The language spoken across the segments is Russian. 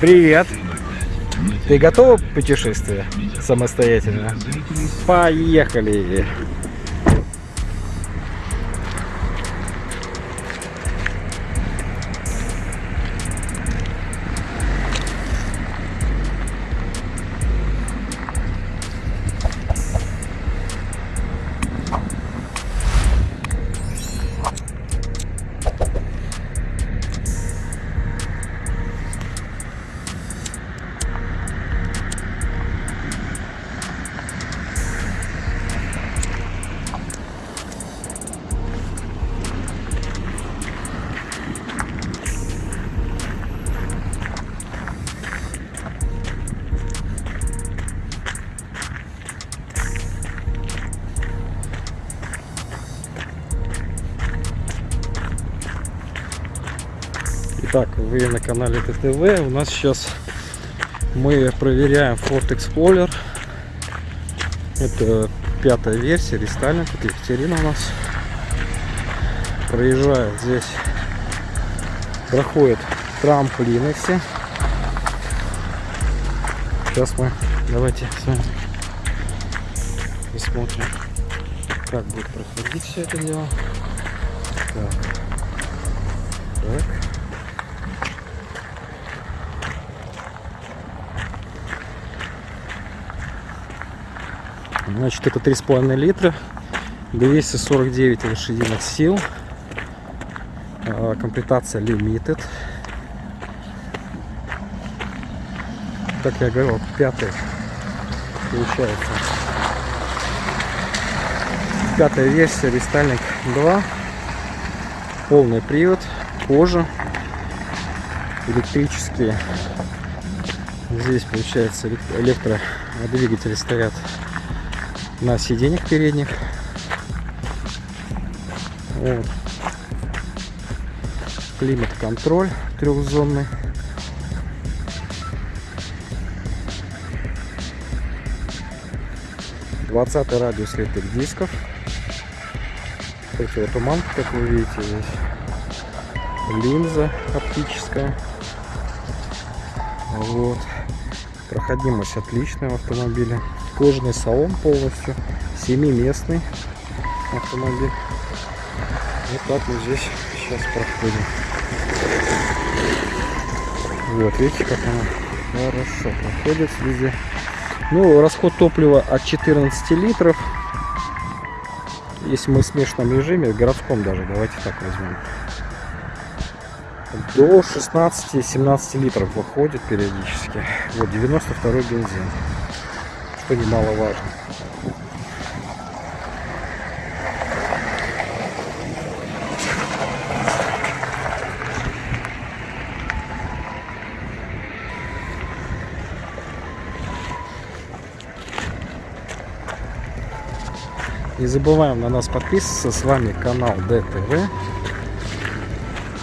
Привет! Ты готова к путешествию самостоятельно? Поехали! Итак, вы на канале ТТВ. У нас сейчас мы проверяем Ford Explorer. Это пятая версия, рестайлинг. Это Екатерина у нас. Проезжает здесь, проходит трамплины все. Сейчас мы, давайте с вами посмотрим, как будет проходить все это дело. Так. Так. Значит, это 3,5 литра, 249 лошадиных сил, А, комплектация Limited. Как я говорил, пятый получается. Пятая версия Рестайлинг 2. Полный привод, кожа, электрические. Здесь получается элек- электродвигатели стоят на сиденьях передних. Вот. Климат-контроль трехзонный. Двадцатый радиус литых дисков. Противотуманка, как вы видите здесь. Линза оптическая. Вот. Проходимость отличная в автомобиле. Кожаный салон полностью. Семиместный автомобиль. Вот так мы здесь сейчас проходим. Вот, видите, как она хорошо проходит везде. Ну, расход топлива от 14 литров. Если мы в смешанном режиме, в городском даже, давайте так возьмем. До 16-17 литров выходит периодически. Вот 92 бензин. Что немаловажно. Не забываем на нас подписываться. С вами канал ДТВ.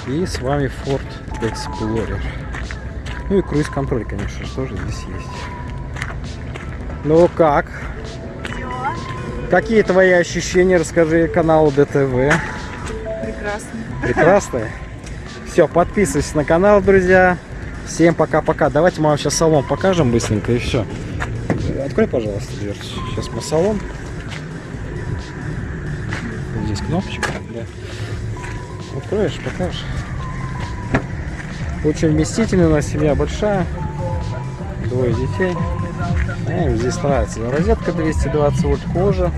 И с вами Ford Explorer. Ну и круиз-контроль, конечно, же, тоже здесь есть. Ну как? Какие твои ощущения? Расскажи каналу ДТВ. Прекрасно. Прекрасные. Все, подписывайтесь на канал, друзья. Всем пока-пока. Давайте мы вам сейчас салон покажем быстренько и все. Открой, пожалуйста, дверцу. Сейчас мы салон. Здесь кнопочка. Да. Откроешь, покажешь. Очень вместительная у нас семья большая. Двое детей. Им здесь нравится. Розетка 220 вольт кожа.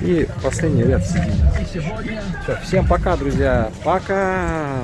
И последний ряд сидений. Всё, всем пока, друзья. Пока.